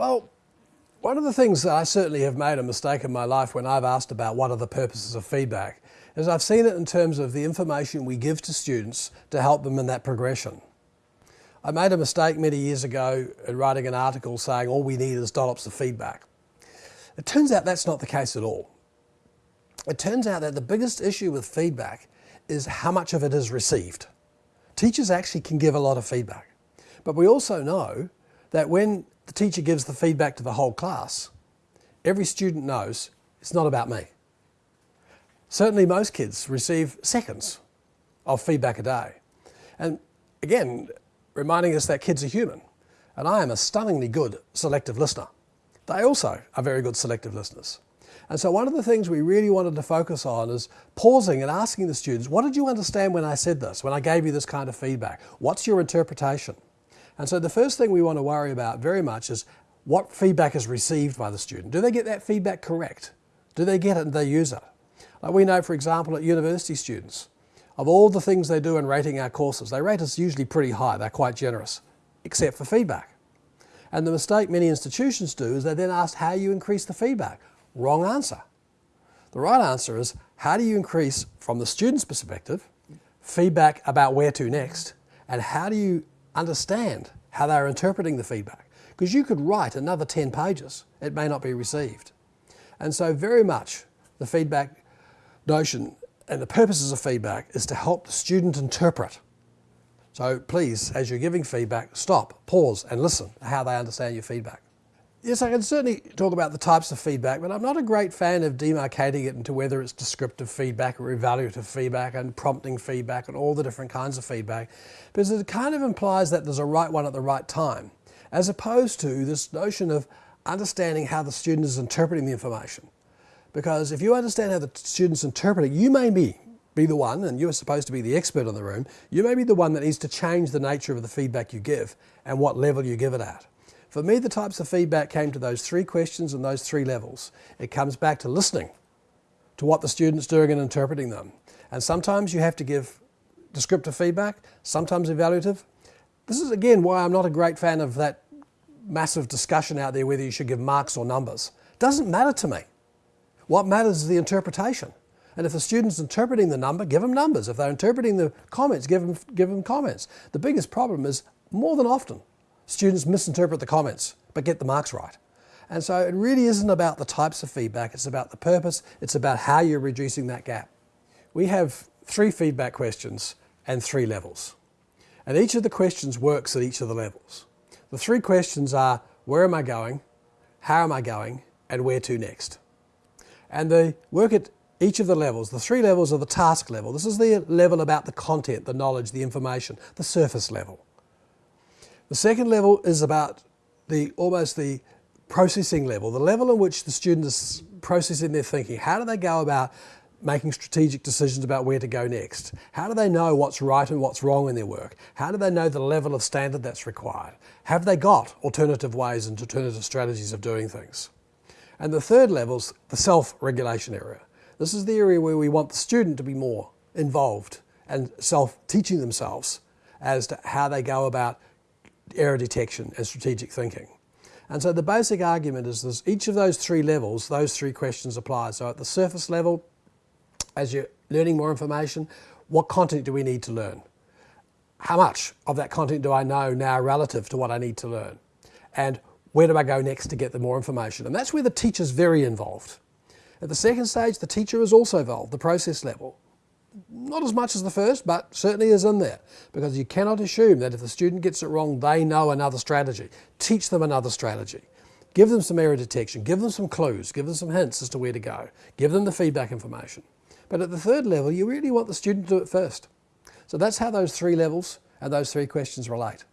Well, one of the things that I certainly have made a mistake in my life when I've asked about what are the purposes of feedback is I've seen it in terms of the information we give to students to help them in that progression. I made a mistake many years ago in writing an article saying all we need is dollops of feedback. It turns out that's not the case at all. It turns out that the biggest issue with feedback is how much of it is received. Teachers actually can give a lot of feedback, but we also know that when the teacher gives the feedback to the whole class, every student knows it's not about me. Certainly most kids receive seconds of feedback a day. And again, reminding us that kids are human. And I am a stunningly good selective listener. They also are very good selective listeners. And so one of the things we really wanted to focus on is pausing and asking the students, what did you understand when I said this, when I gave you this kind of feedback? What's your interpretation? And so the first thing we want to worry about very much is what feedback is received by the student. Do they get that feedback correct? Do they get it and they use it? Like we know, for example, at university students, of all the things they do in rating our courses, they rate us usually pretty high, they're quite generous, except for feedback. And the mistake many institutions do is they then ask how you increase the feedback. Wrong answer. The right answer is how do you increase, from the student's perspective, feedback about where to next, and how do you understand how they're interpreting the feedback? Because you could write another 10 pages, it may not be received. And so very much the feedback notion and the purposes of feedback is to help the student interpret. So please, as you're giving feedback, stop, pause and listen to how they understand your feedback. Yes, I can certainly talk about the types of feedback, but I'm not a great fan of demarcating it into whether it's descriptive feedback or evaluative feedback and prompting feedback and all the different kinds of feedback, because it kind of implies that there's a right one at the right time, as opposed to this notion of understanding how the student is interpreting the information. Because if you understand how the student's interpreting, you may be, be the one, and you're supposed to be the expert in the room, you may be the one that needs to change the nature of the feedback you give and what level you give it at. For me, the types of feedback came to those three questions and those three levels. It comes back to listening to what the student's doing and interpreting them. And sometimes you have to give descriptive feedback, sometimes evaluative. This is again why I'm not a great fan of that massive discussion out there whether you should give marks or numbers. Doesn't matter to me. What matters is the interpretation. And if the student's interpreting the number, give them numbers. If they're interpreting the comments, give them, give them comments. The biggest problem is more than often students misinterpret the comments but get the marks right. And so it really isn't about the types of feedback, it's about the purpose, it's about how you're reducing that gap. We have three feedback questions and three levels. And each of the questions works at each of the levels. The three questions are, where am I going, how am I going, and where to next? And they work at each of the levels. The three levels are the task level. This is the level about the content, the knowledge, the information, the surface level. The second level is about the almost the processing level, the level in which the student is processing their thinking. How do they go about making strategic decisions about where to go next? How do they know what's right and what's wrong in their work? How do they know the level of standard that's required? Have they got alternative ways and alternative strategies of doing things? And the third level is the self-regulation area. This is the area where we want the student to be more involved and self-teaching themselves as to how they go about error detection and strategic thinking. And so the basic argument is this, each of those three levels, those three questions apply. So at the surface level, as you're learning more information, what content do we need to learn? How much of that content do I know now relative to what I need to learn? And where do I go next to get the more information? And that's where the teacher's very involved. At the second stage, the teacher is also involved, the process level not as much as the first, but certainly is in there because you cannot assume that if the student gets it wrong, they know another strategy. Teach them another strategy. Give them some error detection, give them some clues, give them some hints as to where to go, give them the feedback information. But at the third level, you really want the student to do it first. So that's how those three levels and those three questions relate.